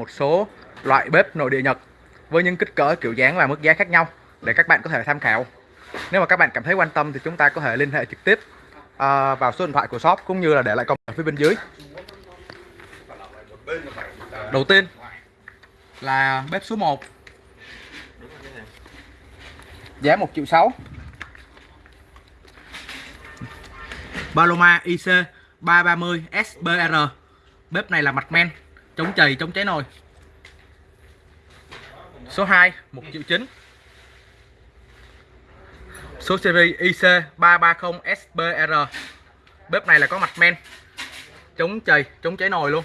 một số loại bếp nội địa Nhật với những kích cỡ kiểu dáng và mức giá khác nhau để các bạn có thể tham khảo. Nếu mà các bạn cảm thấy quan tâm thì chúng ta có thể liên hệ trực tiếp à, vào số điện thoại của shop cũng như là để lại comment ở phía bên dưới. Đầu tiên là bếp số 1 Giá 1 triệu 6 Paloma IC 330 SBR Bếp này là mặt men Chống chày, chống cháy nồi Số 2 1 triệu 9 Số series IC 330 SBR Bếp này là có mặt men. Chống chày, chống cháy nồi luôn.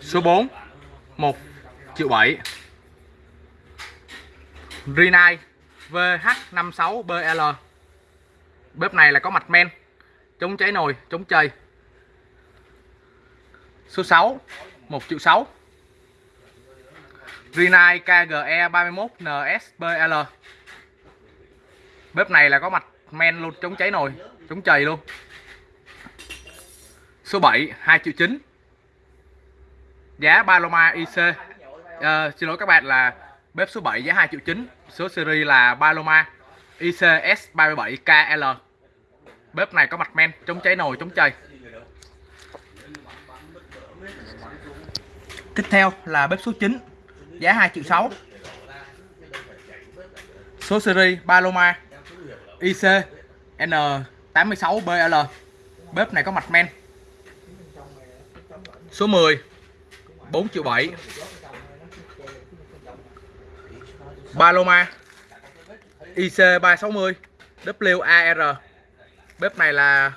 Số 4 1 triệu 7 Rinai VH56BL Bếp này là có mặt men. Chống cháy nồi, chống chày. Số 6 1 triệu 6 Rinai KGE 31 NSBL Bếp này là có mặt men luôn, chống cháy nồi, chống chày luôn. Số 7 2 triệu 9 Giá Paloma IC à, ờ, Xin lỗi các bạn là bếp số 7 giá 2 triệu 9 Số series là Paloma ICS 37KL Bếp này có mặt men, chống cháy nồi, chống chày. Tiếp theo là bếp số 9 Giá 2 triệu 6 Số series Paloma IC N86BL Bếp này có mặt men. Số 10 4 triệu 7 Paloma IC 360 WAR Bếp này là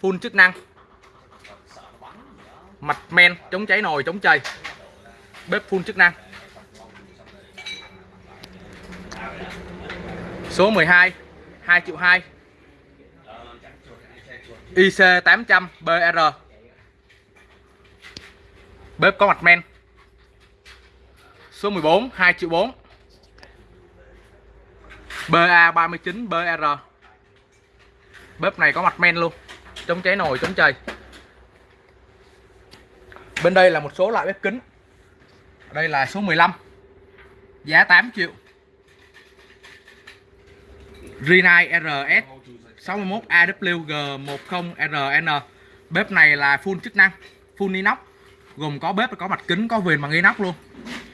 full chức năng. Mặt men, chống cháy nồi, chống chày. Bếp phun chức năng. Số 12 2 triệu 2 IC 800 BR Bếp có mặt men. Số 14 2 triệu 4 BA39 BR Bếp này có mặt men luôn Chống cháy nồi, chống chày. Bên đây là một số loại bếp kính. Đây là số 15 Giá 8 triệu. Rinai RS 61 AWG10RN Bếp này là full chức năng Full inox Gồm có bếp có mặt kính, có viền bằng inox luôn.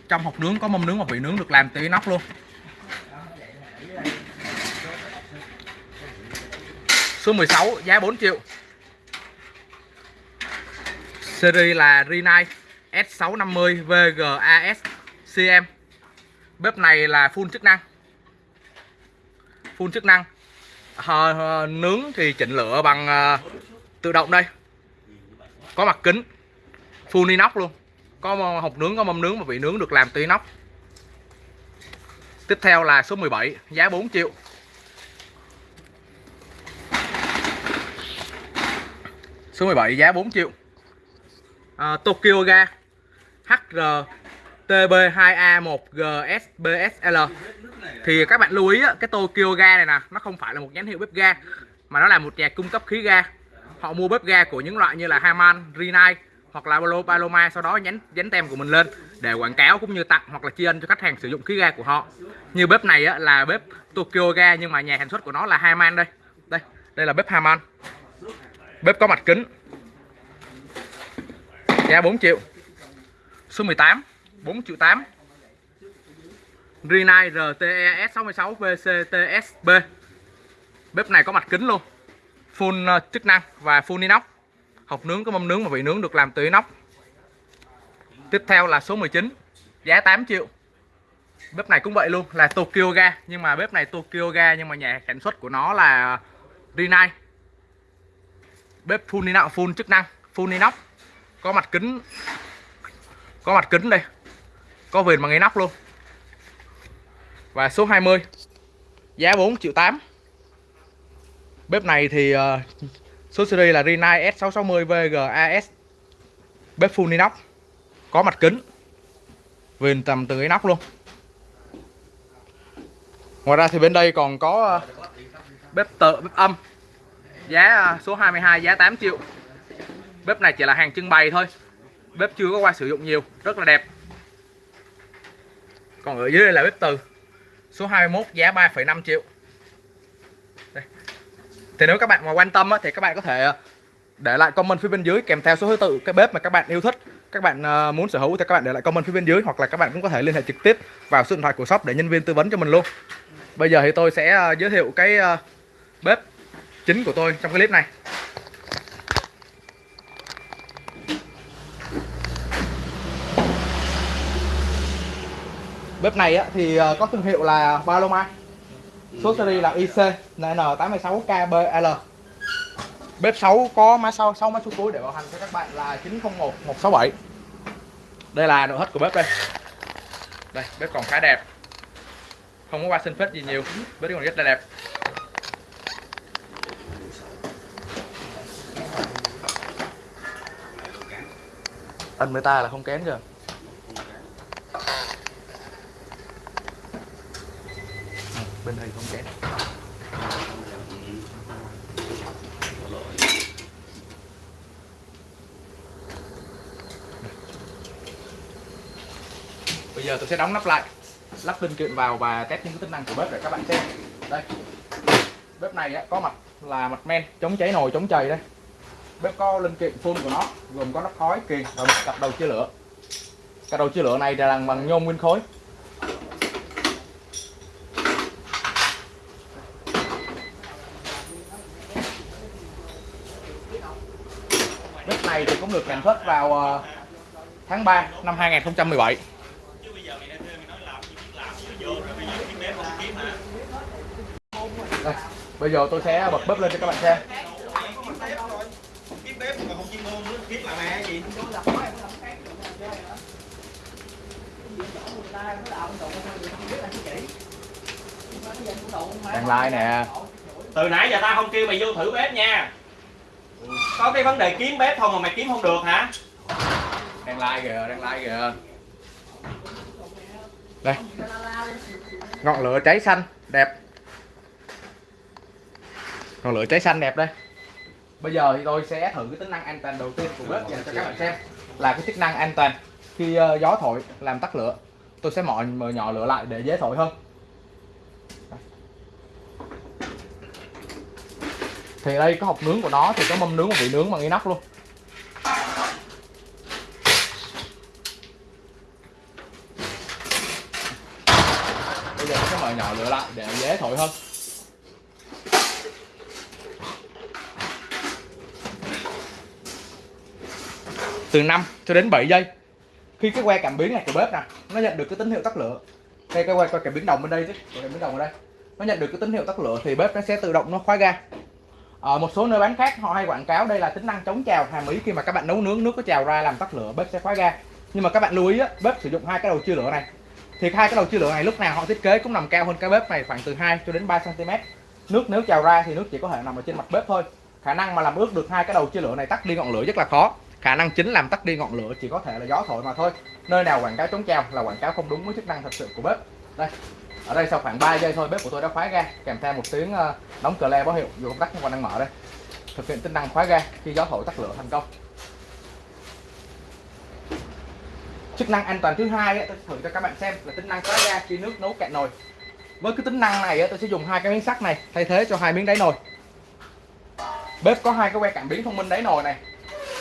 Trong hộp nướng có mâm nướng và vị nướng được làm từ inox luôn. Số 16 giá 4 triệu. Series là Rinai S650 VGAS CM Bếp này là full chức năng. Full chức năng. Hờ, hờ, Nướng thì chỉnh lửa bằng à, tự động đây. Có mặt kính. Full inox luôn. Có hộp nướng, có mâm nướng và vị nướng được làm từ inox. Tiếp theo là số 17 Giá 4 triệu. Số 17 giá 4 triệu. À, Tokyo Ga. HRTB2A1GSBSL Thì các bạn lưu ý cái Tokyo Ga này nè Nó không phải là một nhãn hiệu bếp ga Mà nó là một nhà cung cấp khí ga. Họ mua bếp ga của những loại như là Haman, Rinnai Hoặc là Paloma Sau đó nhánh dán tem của mình lên Để quảng cáo cũng như tặng hoặc là tri ân cho khách hàng sử dụng khí ga của họ. Như bếp này á, là bếp Tokyo Ga Nhưng mà nhà sản xuất của nó là Haman đây. Đây, đây là bếp Haman Bếp có mặt kính. Giá 4 triệu. Số 18 4 triệu 8 Rinnai RTE S66 VCTSB Bếp này có mặt kính luôn. Full ờ, chức năng và full inox. Hộp nướng có mâm nướng và vị nướng được làm từ inox. Tiếp theo là số 19 Giá 8 triệu. Bếp này cũng vậy luôn, là Tokyo Ga. Nhưng mà bếp này Tokyo Ga, Nhưng mà nhà sản xuất của nó là ờ, Rinnai bếp full inox, full chức năng, full inox. Có mặt kính có mặt kính đây. Có viền bằng ngay inox luôn. Và số 20 giá 4 triệu 8 bếp này thì uh, số series là Rinnai S660 VGAS bếp full inox. Có mặt kính. Viền tầm từ inox luôn. Ngoài ra thì bên đây còn có uh, bếp tự bếp âm. Giá uh, số 22 giá 8 triệu. Bếp này chỉ là hàng trưng bày thôi bếp chưa có qua sử dụng nhiều rất là đẹp. Còn ở dưới đây là bếp từ số 21 giá 3,5 triệu. Đây. thì nếu các bạn mà quan tâm á, thì các bạn có thể ờ, để lại comment phía bên dưới kèm theo số thứ tự cái bếp mà các bạn yêu thích. Các bạn ờ, muốn sở hữu thì các bạn để lại comment phía bên dưới hoặc là các bạn cũng có thể liên hệ trực tiếp vào số điện thoại của shop để nhân viên tư vấn cho mình luôn. Bây giờ thì tôi sẽ ờ, giới thiệu cái bếp chính của tôi trong cái clip này. Bếp này á, thì ờ, có thương hiệu là Paloma số series là IC NN86KBL bếp 6 có mã sau 6 mã số cuối để bảo hành cho các bạn là 901 167 đây là nội thất của bếp đây. Đây bếp còn khá đẹp. Không có qua sinh phết gì nhiều. Bếp còn rất là đẹp. Ân với ta là không kén chưa bên đây không kém. bây giờ tôi sẽ đóng nắp lại lắp linh kiện vào và test những cái tính năng của bếp để các bạn xem. Đây bếp này á, có mặt là mặt men chống cháy nồi chống chày đây. Bếp có linh kiện phun của nó gồm có nắp khói kiềng và một cặp đầu chia lửa. Cặp đầu chia lửa này là làm bằng nhôm nguyên khối. Này thì cũng được sản xuất vào ờ, tháng 3 năm 2017 đây, bây giờ tôi sẽ bật bếp lên cho các bạn xem. Đang like nè. Từ nãy giờ ta không kêu mày vô thử bếp nha có cái vấn đề kiếm bếp thôi mà mày kiếm không được hả? Đang like kìa, đang like kìa. Đây. Ngọn lửa cháy xanh, đẹp. Ngọn lửa cháy xanh đẹp đây. Bây giờ thì tôi sẽ thử cái tính năng an toàn đầu tiên của bếp dành cho các bạn xem là cái chức năng an toàn khi ờ, gió thổi làm tắt lửa. Tôi sẽ mở mở nhỏ lửa lại để dễ thổi hơn. Thì đây có hộp nướng của nó thì có mâm nướng và vị nướng bằng inox luôn. Bây giờ các bạn nhỏ lửa lại để dễ thổi hơn. Từ 5 cho đến 7 giây. Khi cái que cảm biến này của bếp nè nó nhận được cái tín hiệu tắt lửa. Đây cái que, que cảm biến đồng bên đây chứ. Cảm biến đồng ở đây. Nó nhận được cái tín hiệu tắt lửa thì bếp nó sẽ tự động nó khóa ga à, một số nơi bán khác họ hay quảng cáo đây là tính năng chống trào hàm ý khi mà các bạn nấu nướng nước có trào ra làm tắt lửa bếp sẽ khóa ga. Nhưng mà các bạn lưu ý á, bếp sử dụng hai cái đầu chia lửa này. Thì hai cái đầu chia lửa này lúc nào họ thiết kế cũng nằm cao hơn cái bếp này khoảng từ 2 cho đến 3 cm nước nếu trào ra thì nước chỉ có thể nằm ở trên mặt bếp thôi. Khả năng mà làm ướt được hai cái đầu chia lửa này tắt đi ngọn lửa rất là khó. Khả năng chính làm tắt đi ngọn lửa chỉ có thể là gió thổi mà thôi. Nơi nào quảng cáo chống trào là quảng cáo không đúng với chức năng thật sự của bếp. Đây ở đây sau khoảng 3 giây thôi bếp của tôi đã khóa ga kèm theo một tiếng ờ, đóng cờ le báo hiệu dù công tắc không còn đang mở đây. Thực hiện tính năng khóa ga khi gió thổi tắt lửa thành công. Chức năng an toàn thứ hai ấy, tôi thử cho các bạn xem là tính năng khóa ga khi nước nấu cạn nồi. Với cái tính năng này ấy, tôi sẽ dùng hai cái miếng sắt này thay thế cho hai miếng đáy nồi. Bếp có hai cái que cảm biến thông minh đáy nồi này.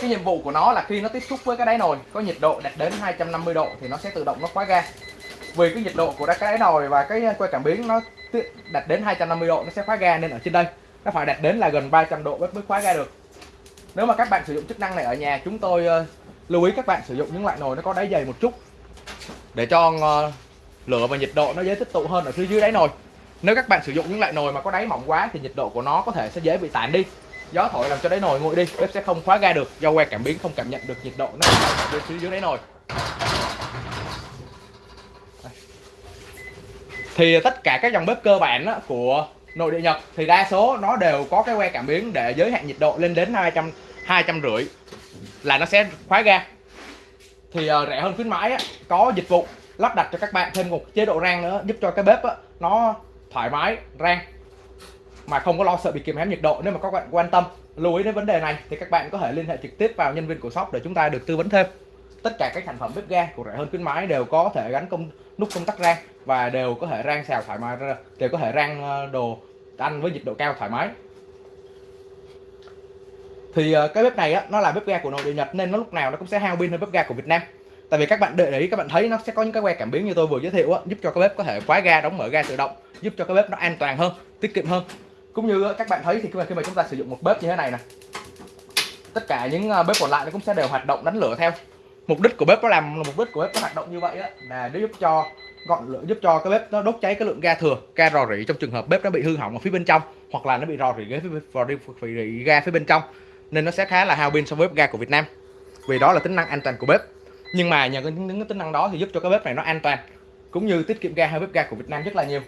Cái nhiệm vụ của nó là khi nó tiếp xúc với cái đáy nồi có nhiệt độ đạt đến 250 độ thì nó sẽ tự động nó khóa ga vì cái nhiệt độ của cái nồi và cái uh, que cảm biến nó đạt đến 250 độ, nó sẽ khóa ga nên ở trên đây. Nó phải đạt đến là gần 300 độ mới khóa ga được. Nếu mà các bạn sử dụng chức năng này ở nhà, chúng tôi uh, lưu ý các bạn sử dụng những loại nồi nó có đáy dày một chút. Để cho uh, lửa và nhiệt độ nó dễ tích tụ hơn ở phía dưới đáy nồi. Nếu các bạn sử dụng những loại nồi mà có đáy mỏng quá thì nhiệt độ của nó có thể sẽ dễ bị tản đi. Gió thổi làm cho đáy nồi nguội đi, bếp sẽ không khóa ga được. Do que cảm biến không cảm nhận được nhiệt độ nó ở phía dưới đáy nồi. Thì tất cả các dòng bếp cơ bản á, của nội địa Nhật thì đa số nó đều có cái que cảm biến để giới hạn nhiệt độ lên đến 200 200 rưỡi là nó sẽ khóa ga. Thì uh, rẻ hơn khuyến mãi á, có dịch vụ lắp đặt cho các bạn thêm một chế độ rang nữa giúp cho cái bếp á, nó thoải mái rang mà không có lo sợ bị kìm hãm nhiệt độ. Nếu mà các bạn quan tâm lưu ý đến vấn đề này thì các bạn có thể liên hệ trực tiếp vào nhân viên của shop để chúng ta được tư vấn thêm tất cả các sản phẩm bếp ga của rẻ hơn khuyến mãi đều có thể gắn công nút công tắc rang và đều có thể rang xào thoải mái đều có thể rang ờ, đồ ăn với nhiệt độ cao thoải mái. Thì ờ, cái bếp này á, nó là bếp ga của nội địa Nhật nên nó lúc nào nó cũng sẽ hao pin hơn bếp ga của Việt Nam. Tại vì các bạn để ý các bạn thấy nó sẽ có những cái que cảm biến như tôi vừa giới thiệu á, giúp cho cái bếp có thể khóa ga đóng mở ga tự động giúp cho cái bếp nó an toàn hơn tiết kiệm hơn. Cũng như ờ, các bạn thấy thì khi mà, khi mà chúng ta sử dụng một bếp như thế này nè tất cả những bếp còn lại nó cũng sẽ đều hoạt động đánh lửa theo mục đích của bếp nó làm mục đích của bếp nó hoạt động như vậy á, là để giúp cho gọn lửa giúp cho cái bếp nó đốt cháy cái lượng ga thừa ga rò rỉ trong trường hợp bếp nó bị hư hỏng ở phía bên trong hoặc là nó bị rò rỉ ghế phía, rỉ, ga phía bên trong. Nên nó sẽ khá là hao pin so với bếp ga của Việt Nam. Vì đó là tính năng an toàn của bếp. Nhưng mà nhờ những, những tính năng đó thì giúp cho cái bếp này nó an toàn cũng như tiết kiệm ga hơn bếp ga của Việt Nam rất là nhiều.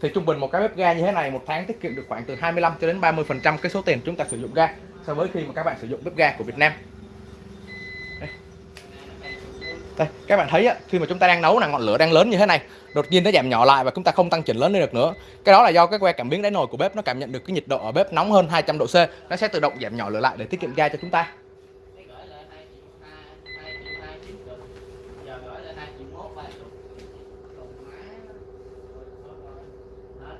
Thì trung bình một cái bếp ga như thế này một tháng tiết kiệm được khoảng từ 25 cho đến 30 phần trăm cái số tiền chúng ta sử dụng ga so với khi mà các bạn sử dụng bếp ga của Việt Nam. Đây, các bạn thấy á, khi mà chúng ta đang nấu là ngọn lửa đang lớn như thế này đột nhiên nó giảm nhỏ lại và chúng ta không tăng chỉnh lớn lên được nữa. Cái đó là do cái que cảm biến đáy nồi của bếp nó cảm nhận được cái nhiệt độ ở bếp nóng hơn 200 độ C nó sẽ tự động giảm nhỏ lửa lại để tiết kiệm ga cho chúng ta. Cái gửi lại 2 triệu 2, 2 triệu 2 chín chục Giờ gửi lại 2 triệu 1 3 chục Còn má Hết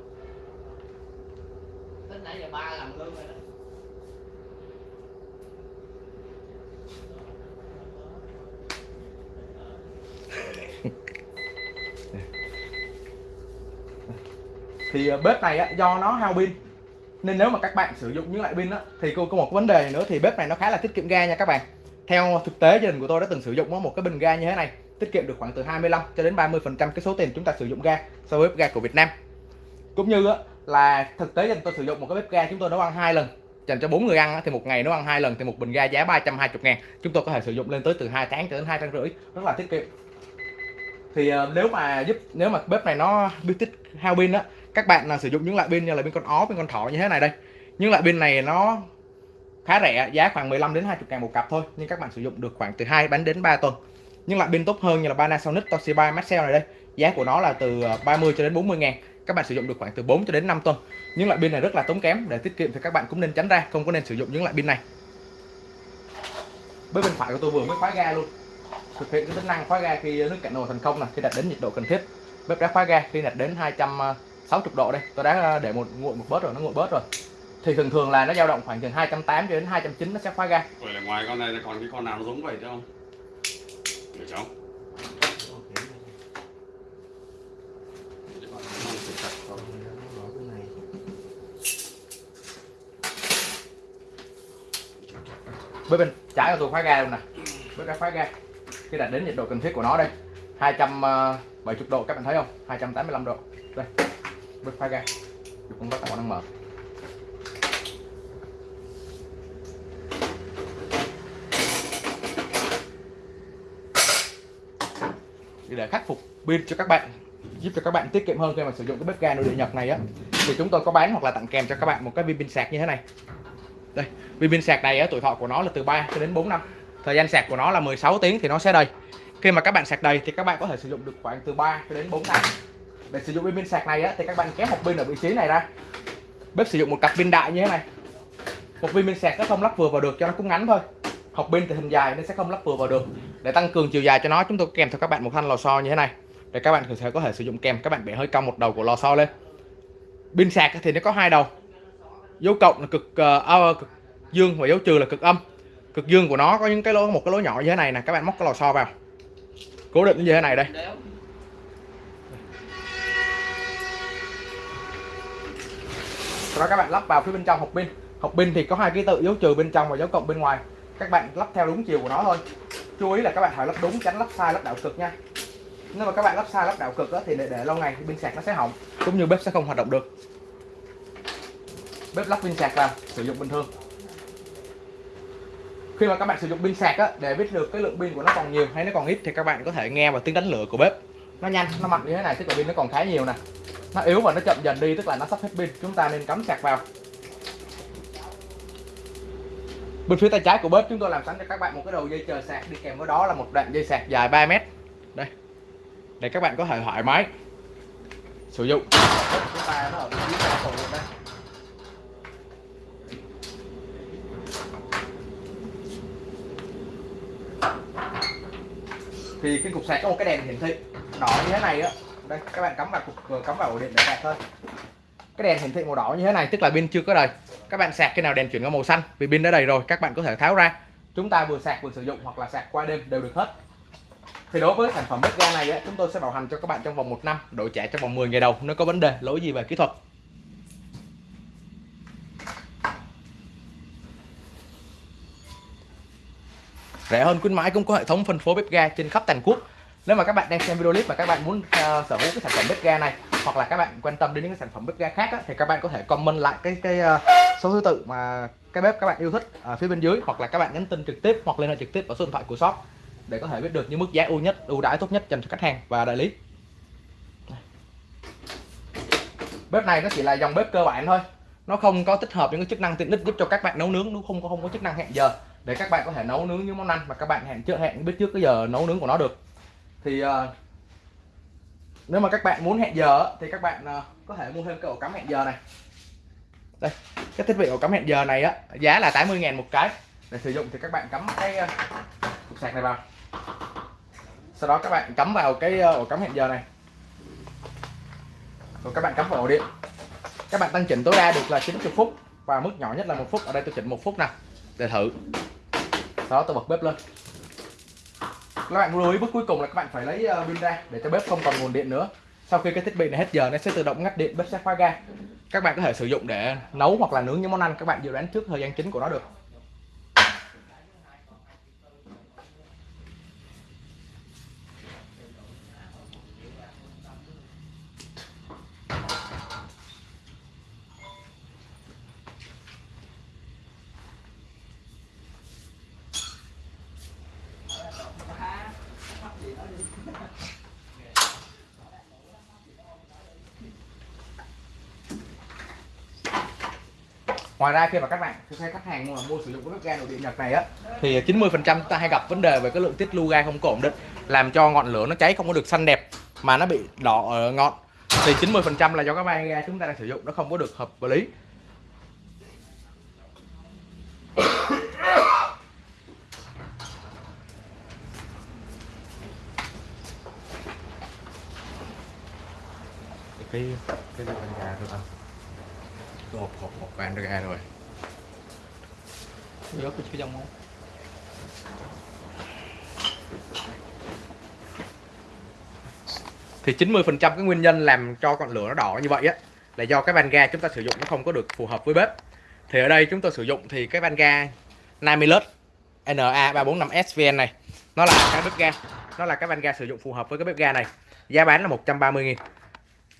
Tính nãy giờ ba làm lương rồi đó. Thì ờ, bếp này á, do nó hao pin. Nên nếu mà các bạn sử dụng những loại pin á, thì có có một vấn đề nữa thì bếp này nó khá là tiết kiệm ga nha các bạn. Theo thực tế gia đình của tôi đã từng sử dụng á, một cái bình ga như thế này tiết kiệm được khoảng từ 25 cho đến 30 phần trăm cái số tiền chúng ta sử dụng ga so với bếp ga của Việt Nam. Cũng như á, là thực tế gia đình tôi sử dụng một cái bếp ga chúng tôi nấu ăn hai lần. Dành cho bốn người ăn thì một ngày nấu ăn hai lần thì một bình ga giá 320 ngàn. Chúng tôi có thể sử dụng lên tới từ 2 tháng cho đến hai tháng rưỡi rất là tiết kiệm. Thì ờ, nếu mà giúp nếu mà bếp này nó biết tích hao pin á các bạn là sử dụng những loại pin như là pin con ó, pin con thỏ như thế này đây. Những loại pin này nó khá rẻ, giá khoảng 15 đến 20 ngàn một cặp thôi, nhưng các bạn sử dụng được khoảng từ 2 bánh đến 3 tuần. Nhưng loại pin tốt hơn như là Panasonic, Toshiba, Maxell này đây, giá của nó là từ ờ, 30 cho đến 40 ngàn. Các bạn sử dụng được khoảng từ 4 cho đến 5 tuần. Những loại pin này rất là tốn kém, để tiết kiệm thì các bạn cũng nên tránh ra, không có nên sử dụng những loại pin này. Bên bên phải của tôi vừa mới khóa ga luôn. Thực hiện cái tính năng khóa ga khi nước cạn nồi thành công là khi đạt đến nhiệt độ cần thiết. Bếp đã khóa ga khi đạt đến ờ, 260 độ đây. Tôi đã để một nguội một bớt rồi nó nguội bớt rồi. Thì thường thường là nó dao động khoảng từ 280 cho đến 290 nó sẽ khóa ga Vậy là ngoài con này còn cái con nào nó giống vậy chứ không? Được không? bếp bên trái của tôi khóa ga luôn nè. Bếp đã khóa ga. Khi đạt đến nhiệt độ cần thiết của nó đây. 270 độ các bạn thấy không? 285 độ. Đây bếp phá ga chụp công tắc còn đang mở để khắc phục pin cho các bạn giúp cho các bạn tiết kiệm hơn khi mà sử dụng cái bếp ga nội địa Nhật này á. Thì chúng tôi có bán hoặc là tặng kèm cho các bạn một cái viên pin sạc như thế này. Đây viên pin sạc này á, tuổi thọ của nó là từ 3 cho đến 4 năm. Thời gian sạc của nó là 16 tiếng thì nó sẽ đầy. Khi mà các bạn sạc đầy thì các bạn có thể sử dụng được khoảng từ 3 cho đến 4 năm để sử dụng pin sạc này á, thì các bạn kéo một pin ở vị trí này ra. Bếp sử dụng một cặp pin đại như thế này. Một viên pin sạc nó không lắp vừa vào được cho nó cũng ngắn thôi. Học pin thì hình dài nên sẽ không lắp vừa vào được. Để tăng cường chiều dài cho nó chúng tôi kèm theo các bạn một thanh lò xo như thế này. Để các bạn có có thể sử dụng kèm các bạn bẻ hơi cong một đầu của lò xo lên. Pin sạc thì nó có hai đầu. Dấu cộng là cực, uh, cực dương và dấu trừ là cực âm. Cực dương của nó có những cái lỗ một cái lỗ nhỏ như thế này nè các bạn móc cái lò xo vào. Cố định như thế này đây. Rồi các bạn lắp vào phía bên trong hộp pin. Hộp pin thì có hai ký tự dấu trừ bên trong và dấu cộng bên ngoài. Các bạn lắp theo đúng chiều của nó thôi. Chú ý là các bạn phải lắp đúng tránh lắp sai lắp đảo cực nha. Nếu mà các bạn lắp sai lắp đảo cực đó, thì để, để lâu ngày thì pin sạc nó sẽ hỏng cũng như bếp sẽ không hoạt động được. Bếp lắp pin sạc vào sử dụng bình thường. Khi mà các bạn sử dụng pin sạc á, để biết được cái lượng pin của nó còn nhiều hay nó còn ít thì các bạn có thể nghe vào tiếng đánh lửa của bếp. Nó nhanh nó mạnh như thế này tức là pin nó còn khá nhiều nè nó yếu và nó chậm dần đi, tức là nó sắp hết pin. Chúng ta nên cắm sạc vào. Bên phía tay trái của bếp, chúng tôi làm sẵn cho các bạn một cái đầu dây chờ sạc. Đi kèm với đó là một đoạn dây sạc dài 3 mét. Đây. Để các bạn có thể thoải mái sử dụng. Chúng ta nó ở vị trí đây. Thì cái cục sạc có một cái đèn hiển thị. Đỏ như thế này á đây các bạn cắm vào cục cắm vào ổ điện để sạc thôi. Cái đèn hiển thị màu đỏ như thế này tức là pin chưa có đầy. Các bạn sạc cái nào đèn chuyển qua màu xanh vì pin đã đầy rồi các bạn có thể tháo ra. Chúng ta vừa sạc vừa sử dụng hoặc là sạc qua đêm đều được hết. Thì đối với sản phẩm bếp ga này ấy, chúng tôi sẽ bảo hành cho các bạn trong vòng 1 năm đổi trả trong vòng 10 ngày đầu nếu có vấn đề lỗi gì về kỹ thuật. Rẻ hơn khuyến mãi cũng có hệ thống phân phối bếp ga trên khắp toàn quốc nếu mà các bạn đang xem video clip mà các bạn muốn uh, sở hữu cái sản phẩm bếp ga này hoặc là các bạn quan tâm đến những cái sản phẩm bếp ga khác á, thì các bạn có thể comment lại cái cái uh, số thứ tự mà cái bếp các bạn yêu thích ở phía bên dưới hoặc là các bạn nhắn tin trực tiếp hoặc liên hệ trực tiếp vào số điện thoại của shop để có thể biết được những mức giá ưu nhất ưu đãi tốt nhất dành cho khách hàng và đại lý. Bếp này nó chỉ là dòng bếp cơ bản thôi. Nó không có tích hợp những cái chức năng tiện ích giúp cho các bạn nấu nướng nó không có không có chức năng hẹn giờ để các bạn có thể nấu nướng những món ăn mà các bạn hẹn trước hẹn biết trước cái giờ nấu nướng của nó được thì uh, nếu mà các bạn muốn hẹn giờ thì các bạn uh, có thể mua thêm cái ổ cắm hẹn giờ này. Đây cái thiết bị ổ cắm hẹn giờ này á giá là 80.000 một cái. Để sử dụng thì các bạn cắm cái uh, cục sạc này vào. Sau đó các bạn cắm vào cái ổ cắm hẹn giờ này. Rồi các bạn cắm vào ổ điện. Các bạn tăng chỉnh tối đa được là 90 phút và mức nhỏ nhất là một phút. Ở đây tôi chỉnh một phút nè để thử. Sau đó tôi bật bếp lên các bạn lưu ý bước cuối cùng là các bạn phải lấy ờ, pin ra để cho bếp không còn nguồn điện nữa. Sau khi cái thiết bị này hết giờ, nó sẽ tự động ngắt điện, bếp sẽ khóa ga. Các bạn có thể sử dụng để nấu hoặc là nướng những món ăn, các bạn dự đoán trước thời gian chính của nó được. Ngoài ra khi mà các bạn, khi khách hàng mua mua sử dụng cái bếp ga nội địa nhật này á, thì 90 phần trăm ta hay gặp vấn đề về cái lượng tiết lưu ga không có ổn định làm cho ngọn lửa nó cháy không có được xanh đẹp mà nó bị đỏ ở ngọn. Thì 90 phần trăm là do các van ga chúng ta đang sử dụng, nó không có được hợp lý. Cái cái van ga thôi anh hộp hộp hộp van ra rồi. Rớt cái trong không? thì 90% cái nguyên nhân làm cho ngọn lửa nó đỏ như vậy á là do cái van ga chúng ta sử dụng nó không có được phù hợp với bếp. Thì ở đây chúng tôi sử dụng thì cái van ga Namilus NA345 SVN này nó là cái bếp ga nó là cái van ga sử dụng phù hợp với cái bếp ga này. Giá bán là 130 000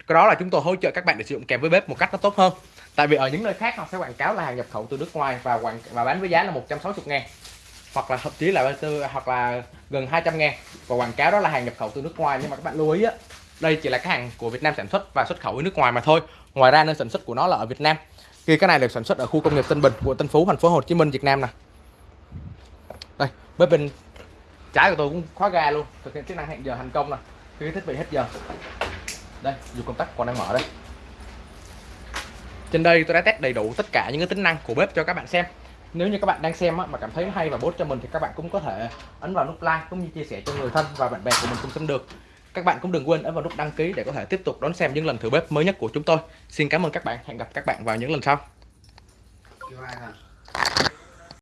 cái đó là chúng tôi hỗ trợ các bạn để sử dụng kèm với bếp một cách nó tốt hơn tại vì ở những nơi khác họ sẽ quảng cáo là hàng nhập khẩu từ nước ngoài và quảng và bán với giá là 160 ngàn. Hoặc là thậm chí là tư hoặc là gần 200 ngàn. Và quảng cáo đó là hàng nhập khẩu từ nước ngoài. Nhưng mà các bạn lưu ý á, đây chỉ là cái hàng của Việt Nam sản xuất và xuất khẩu ở nước ngoài mà thôi. Ngoài ra nơi sản xuất của nó là ở Việt Nam. Khi cái này được sản xuất ở khu công nghiệp Tân Bình, quận Tân Phú, thành phố Hồ Chí Minh, Việt Nam nè. Đây, bếp bên trái của tôi cũng khóa ga luôn. Thực hiện chức năng hẹn giờ thành công nè. Khi cái thiết bị hết giờ. Đây, dù công tắc còn đang mở đây trên đây tôi đã test đầy đủ tất cả những cái tính năng của bếp cho các bạn xem. Nếu như các bạn đang xem á, mà cảm thấy hay và bốt cho mình thì các bạn cũng có thể ấn vào nút like cũng như chia sẻ cho người thân và bạn bè của mình cùng xem được. Các bạn cũng đừng quên ấn vào nút đăng ký để có thể tiếp tục đón xem những lần thử bếp mới nhất của chúng tôi. Xin cảm ơn các bạn. Hẹn gặp các bạn vào những lần sau.